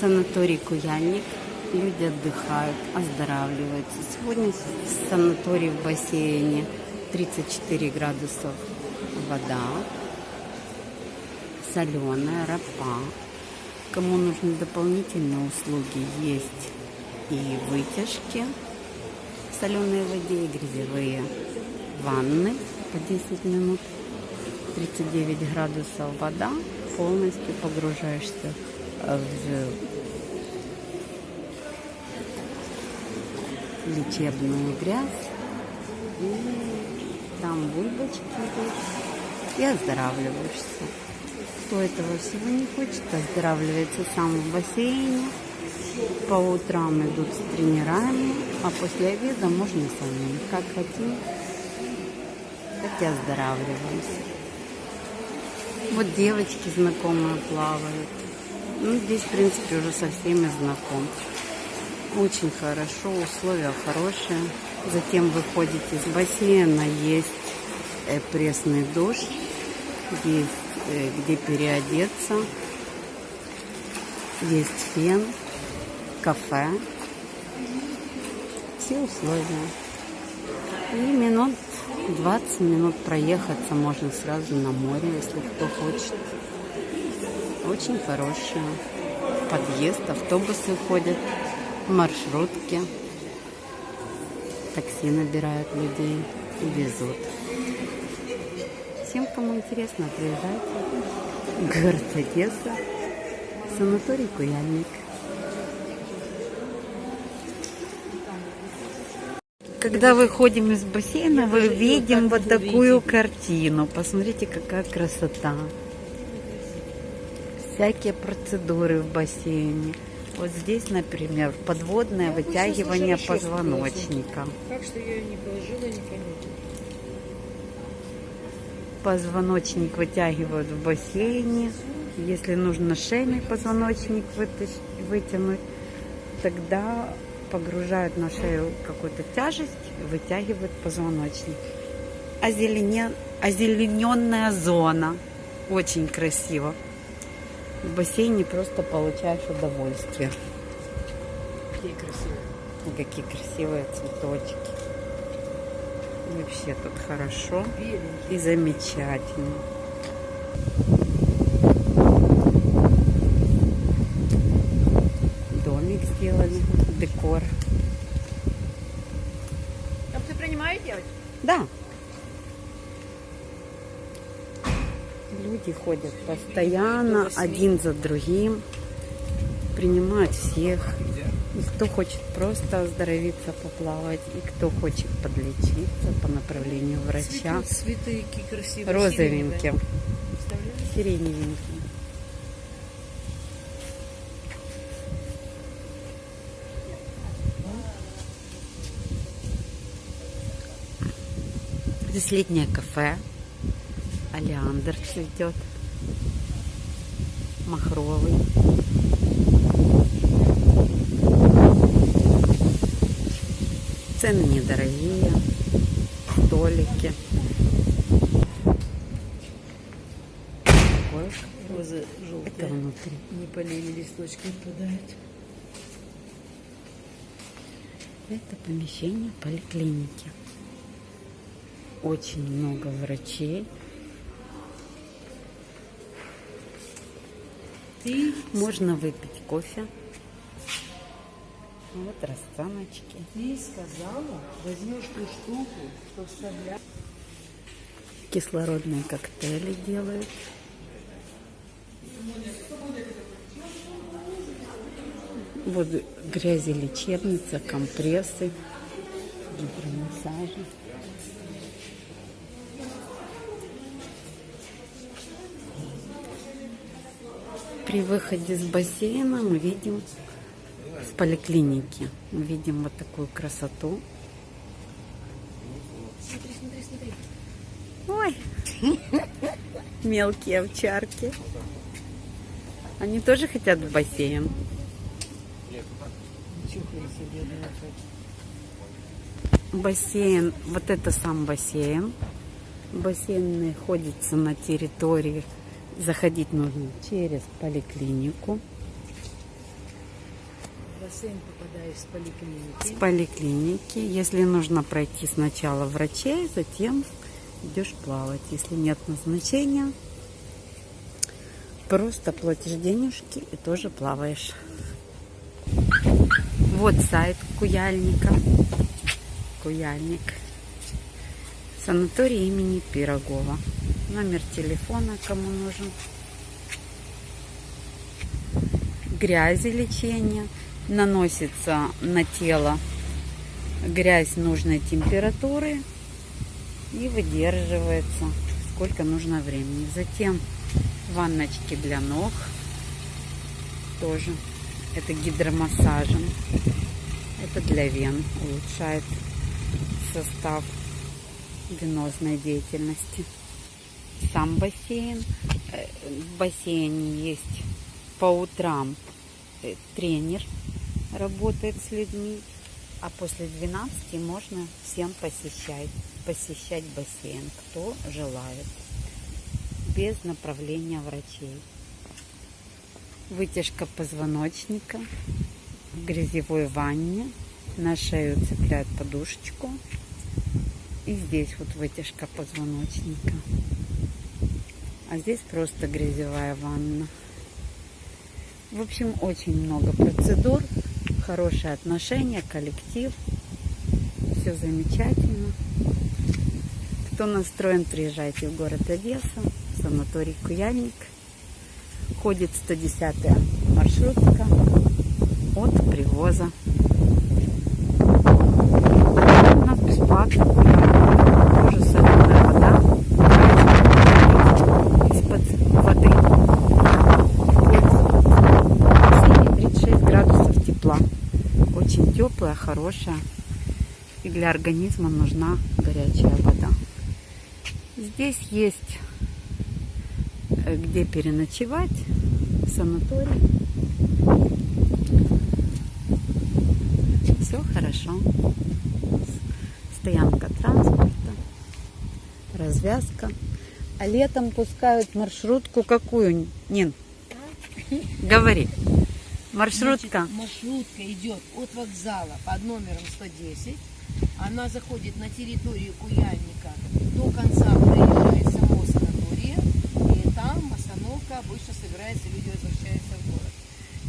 Санаторий Куяльник. Люди отдыхают, оздоравливаются. Сегодня в санатории в бассейне 34 градусов вода. Соленая, ропа. Кому нужны дополнительные услуги, есть и вытяжки в соленой воде, и грязевые ванны по 10 минут. 39 градусов вода, полностью погружаешься в лечебную грязь. И там бульбочки идут. И оздоравливаешься. Кто этого всего не хочет, оздоравливается сам в бассейне. По утрам идут с тренерами, а после обеда можно самим. Как хотим, так и оздоравливаемся. Вот девочки знакомые плавают. Ну, здесь, в принципе, уже со всеми знаком. Очень хорошо, условия хорошие. Затем выходите из бассейна, есть э, пресный душ, есть э, где переодеться, есть фен, кафе. Все условия. И минут 20 минут проехаться можно сразу на море, если кто хочет. Очень хорошие. Подъезд, автобусы ходят, маршрутки. Такси набирают людей и везут. Всем, кому интересно, приезжайте. Город Одесса. Санаторий Куяльник. Когда выходим из бассейна, мы видим вот такую картину. Посмотрите, какая красота. Всякие процедуры в бассейне. Вот здесь, например, подводное вытягивание позвоночника. Так что я не положила, не понятно. Позвоночник вытягивают в бассейне. Если нужно шейный позвоночник вытянуть, тогда погружают на шею какую-то тяжесть, вытягивают позвоночник. Озелене... Озелененная зона. Очень красиво. В бассейне просто получаешь удовольствие. Какие красивые. Какие красивые цветочки. Вообще тут хорошо Беленькие. и замечательно. Домик сделали, декор. А ты принимаешь девочки? Да. Люди ходят постоянно, один за другим, принимают всех. И кто хочет просто оздоровиться, поплавать, и кто хочет подлечиться по направлению врача. Цветы, цветы красивые. Розовеньким, сиреневеньким. Здесь летнее кафе. Олеандр цветет. Махровый. Цены недорогие. Столики. Такое. Розы Это желтые. внутри. Не полили, листочки отпадают. Это помещение поликлиники. Очень много врачей. Можно выпить кофе. Вот расценочки. ты сказала, возьмешь ту штуку, что вставляешь. Кислородные коктейли делают. Вот грязи лечебница, компрессы, гидромассажи. При выходе с бассейна мы видим с поликлиники. Мы видим вот такую красоту. Ой, мелкие овчарки. Они тоже хотят в бассейн. Бассейн, вот это сам бассейн. Бассейн находится на территории. Заходить нужно через поликлинику. бассейн попадаешь с поликлиники. с поликлиники. Если нужно пройти сначала врачей, затем идешь плавать. Если нет назначения, просто платишь денежки и тоже плаваешь. Вот сайт Куяльника. Куяльник. Санаторий имени Пирогова. Номер телефона, кому нужен. Грязи лечения. Наносится на тело грязь нужной температуры и выдерживается сколько нужно времени. Затем ванночки для ног тоже. Это гидромассажем. Это для вен. Улучшает состав венозной деятельности. Сам бассейн. Э, В бассейне есть по утрам э, тренер работает с людьми, а после 12 можно всем посещать, посещать бассейн, кто желает, без направления врачей. Вытяжка позвоночника в грязевой ванне. На шею цепляют подушечку. И здесь вот вытяжка позвоночника. А здесь просто грязевая ванна. В общем, очень много процедур, хорошие отношения, коллектив. Все замечательно. Кто настроен, приезжайте в город Одесса, в санаторий Куяльник. Ходит 110 маршрутка от привоза. Бесплатно гуляют. Тоже соленая вода. Из-под воды. Входит 36 градусов тепла. Очень теплая, хорошая. И для организма нужна горячая вода. Здесь есть э, где переночевать, санаторий. Все хорошо. Стоянка транспорта, развязка. А летом пускают маршрутку какую? Нин, говори. Маршрутка. Значит, маршрутка идет от вокзала под номером 110. Она заходит на территорию Куяльника до конца проезжает само санатория. И там остановка обычно собирается, люди возвращаются в город.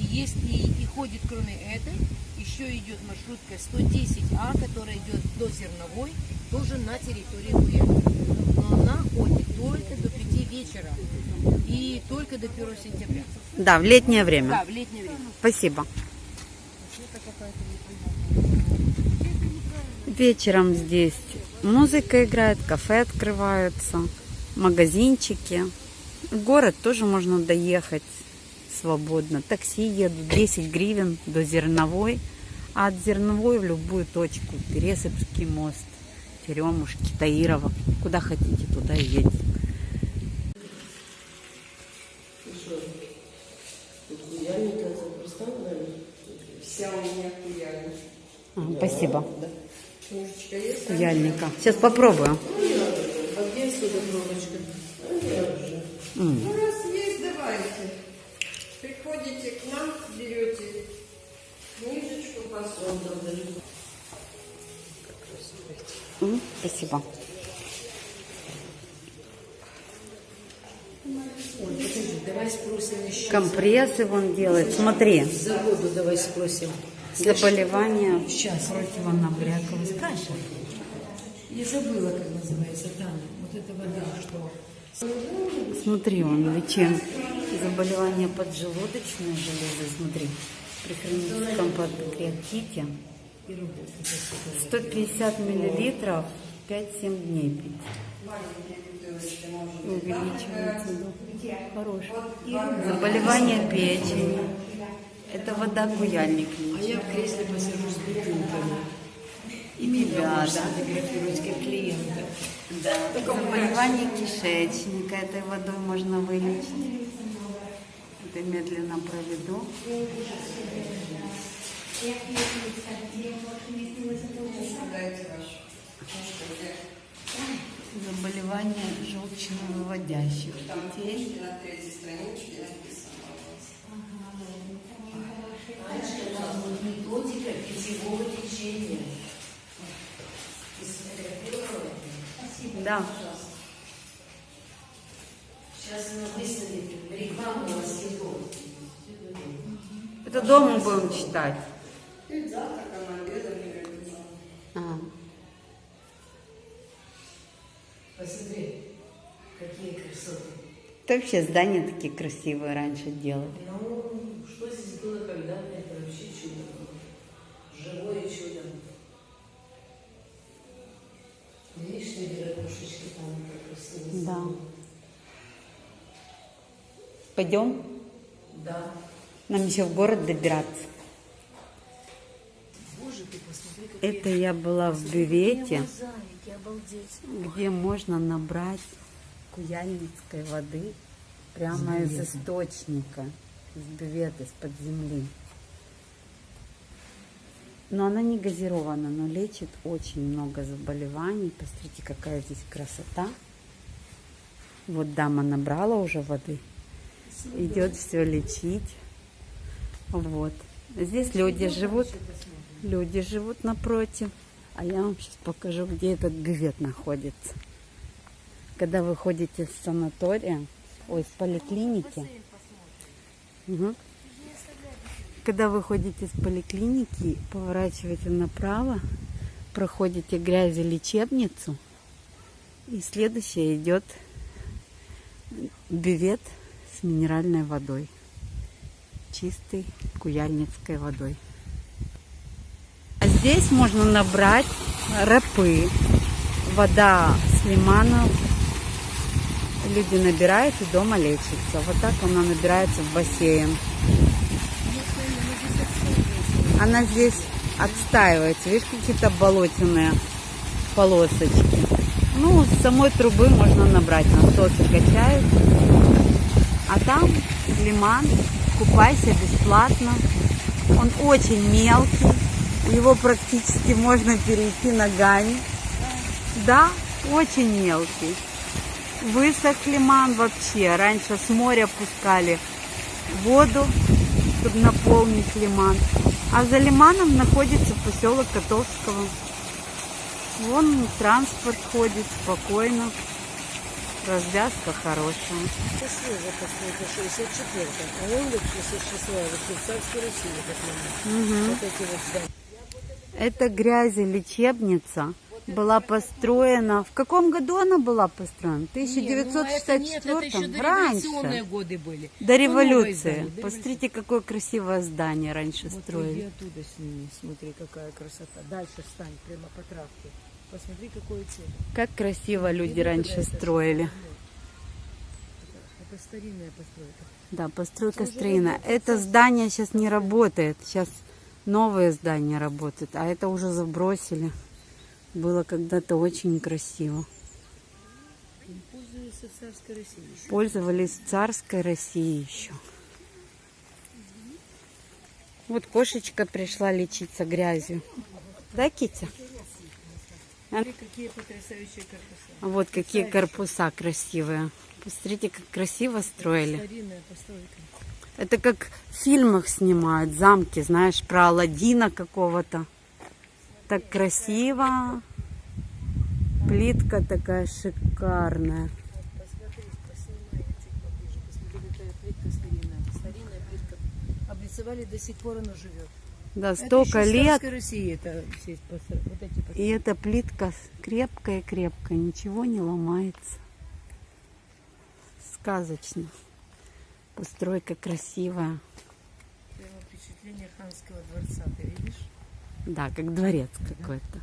И если и ходит кроме этой, еще идет маршрутка 110А, которая идет до Зерновой, тоже на территории Куяльника. Но она ходит только до 5 вечера и только до 1 сентября. Да, в летнее время. Да, в летнее время. Спасибо. Вечером здесь музыка играет, кафе открываются, магазинчики. В город тоже можно доехать свободно. Такси едут 10 гривен до Зерновой, а от Зерновой в любую точку. Пересыпский мост, Теремушки, Таирова. Куда хотите, туда и едете. Спасибо. Есть? Куяльника. Сейчас попробую. А где отсюда пробочка? А нет же. М. Ну, раз есть, давайте. Приходите к нам, берете книжечку, посмотрим. М, Спасибо. Ой, подожди, давай спросим еще. Компрессы вон делает. Смотри. За воду давай спросим. Заболевания Сейчас. противонабряковой Каша. Я забыла, как называется там. Вот эта вода, что? Смотри, он лечим заболевания поджелудочной железы. Смотри, при хроническом панкреатите И работает. 150 миллилитров 5-7 дней пить. Увеличивается. Да. Хорош. Заболевание печени. Это вода куяльник. А я в кресле посажу с бутылками. И Да, меня да. можешь сфотографировать как клиента. Да. Заболевание кишечника этой водой можно вылечить. Это медленно проведу. Дайте вашу. Заболевание желчновыводящих Там путей. вас. Какого течения? Да. Сейчас она выставит рекламу на. Это дома будем читать. А, Посмотри, какие красоты. да вообще здания такие красивые раньше делали. Ну, что здесь было когда-то, это вообще чудо было. Живое чудо. Видишь, на ракушечки там как красиво. Да. Пойдем? Да. Нам еще в город добираться. Боже, ты посмотри, какие Это я была в бювете, где можно набрать куяльницкой воды прямо из источника, из бювета, из-под земли. Но она не газирована, но лечит очень много заболеваний. Посмотрите, какая здесь красота. Вот дама набрала уже воды. Идет все лечить. Вот. Здесь люди живут. Люди живут напротив. А я вам сейчас покажу, где этот бювет находится. Когда вы ходите с санатория, ой, с поликлиники. Мгм. Когда вы ходите с поликлиники, поворачиваете направо, проходите грязелечебницу, и следующее идет бювет с минеральной водой. Чистой куяльницкой водой. А здесь можно набрать рапы. Вода с лиманов. Люди набирают и дома лечатся. Вот так она набирается в бассейн. Она здесь отстаивается. Видишь, какие-то болотяные полосочки. Ну, с самой трубы можно набрать. Насосы качают. А там лиман. Купайся бесплатно. Он очень мелкий. Его практически можно перейти ногами. Да, очень мелкий. Высох лиман вообще. Раньше с моря пускали воду, чтобы наполнить лиман. А за лиманом находится поселок Котовского. Вон транспорт ходит спокойно. Развязка хорошая. Счастливо, посмотрите, 64 А он лет 66 в как Мгм. Вот эти вот здания. Это грязелечебница была построена. В каком году она была построена? В ну, это 1964 еще Раньше. годы были. До Ну, революции. до Посмотрите, какое красивое здание раньше Вот строили. иди оттуда сними, смотри, какая красота. Дальше встань, прямо по травке. Посмотри, какое чудо. Как красиво люди раньше это строили. что? Это старинная постройка. Да, постройка строена. работает, Это здание сейчас не работает. Сейчас новые здания работают, а это уже забросили. Было когда-то очень красиво. Пользуются царской Россией. еще. Пользовались царской России еще. Вот кошечка пришла лечиться грязью. Да, Китя? Смотри, какие потрясающие корпуса. Вот какие корпуса красивые. Посмотрите, как красиво строили. Старинная постройка. Это как в фильмах снимают замки, знаешь, про Алладина какого-то. Так красиво. Плитка такая шикарная. Облицевали, до сих пор она живет. Да, Это столько лет. России это все вот эти И эта плитка крепкая-крепкая, ничего не ломается. Сказочно. Постройка красивая. Прямо впечатление ханского дворца, ты видишь? Да, как дворец какой-то.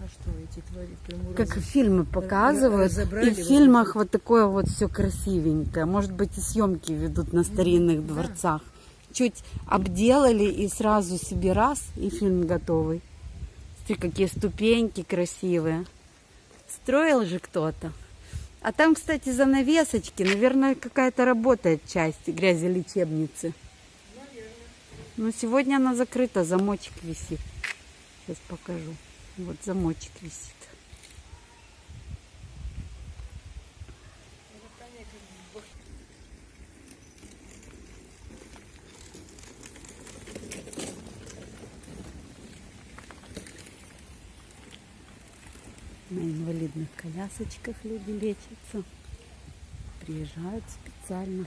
А что, эти твари к прямому Как разу- фильмы показывают, и в фильмах вот такое вот все красивенькое. Может быть, и съемки ведут на старинных да. дворцах. Чуть обделали и сразу себе раз, и фильм готовый. Смотри, какие ступеньки красивые. Строил же кто-то. А там, кстати, занавесочки. Наверное, какая-то работает часть грязелечебницы. Но сегодня она закрыта, замочек висит. Сейчас покажу. Вот замочек висит. На инвалидных колясочках люди лечатся. Приезжают специально.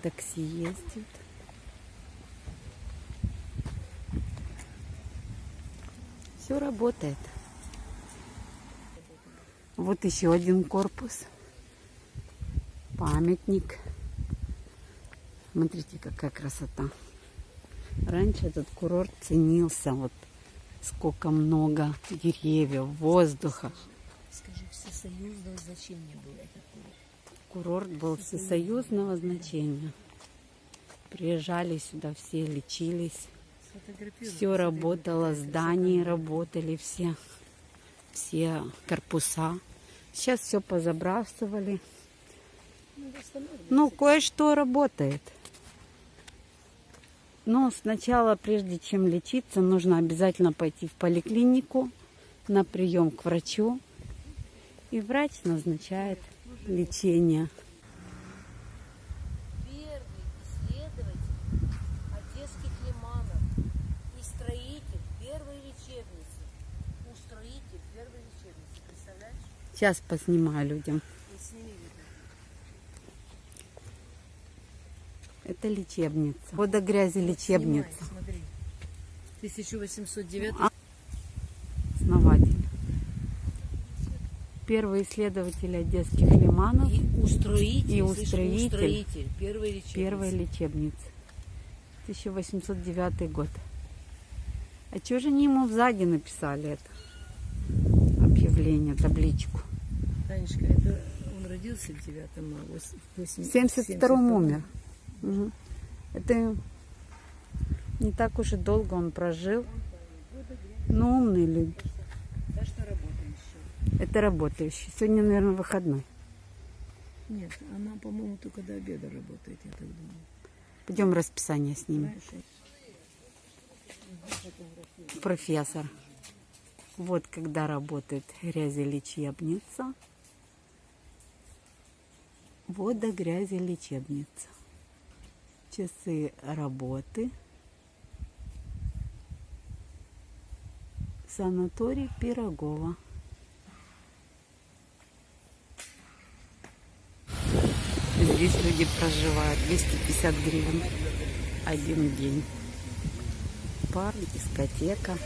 Такси ездят. Все работает. Вот еще один корпус. Памятник. Смотрите, какая красота. Раньше этот курорт ценился. Вот сколько много деревьев, воздуха. Скажи, всесоюзного зачем мне было это Курорт был всесоюзного значения. Приезжали сюда все, лечились. Все работало, здания работали все, все корпуса. Сейчас все позабрасывали. Ну, кое-что работает. Но сначала, прежде чем лечиться, нужно обязательно пойти в поликлинику на прием к врачу. И врач назначает лечение. Первый исследователь одесских лиманов и строитель первой лечебницы. Устроитель первой лечебницы. Представляешь? Сейчас поснимаю людям. Вот. Это лечебница. Вода грязи лечебница. Снимай, смотри. 1809 А. Основатель. Первый исследователь одесских лиманов. и устроитель, И слышишь, устроитель. устроитель первой лечебницы. Первая лечебница. 1809 год. А чего же они ему сзади написали это? Объявление, табличку. Танечка, это он родился в 9 а В 72-м умер. Мгм. Это не так уж и долго он прожил. Но умный люди. Да что работаем еще? Это работающий. Сегодня, наверное, выходной. Нет, она, по-моему, только до обеда работает, я так думаю. Пойдем расписание снимем. Знаешь, Профессор. Вот когда работает грязелечебница. Вода грязи лечебница. Часы работы. Санаторий Пирогова. Здесь люди проживают 250 гривен один день. Парк, дискотека.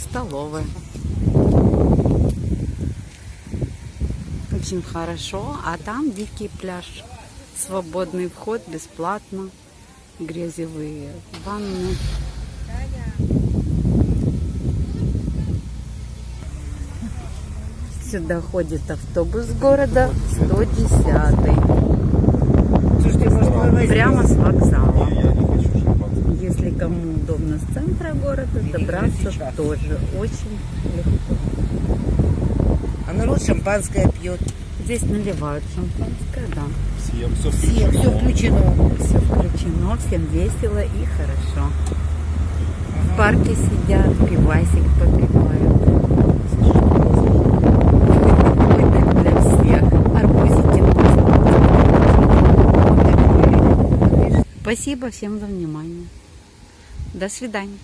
Столовая. Очень хорошо. А там дикий пляж. Свободный вход, бесплатно. Грязевые ванны. Сюда ходит автобус города 110 прямо с вокзала. Если кому удобно с центра города, добраться тоже очень легко. А народ шампанское пьет. Здесь наливают шампанское, да. Всем все Все, все включено. Все включено, всем весело и хорошо. В парке сидят, пивасик попивают. Спасибо всем за внимание. До свидания.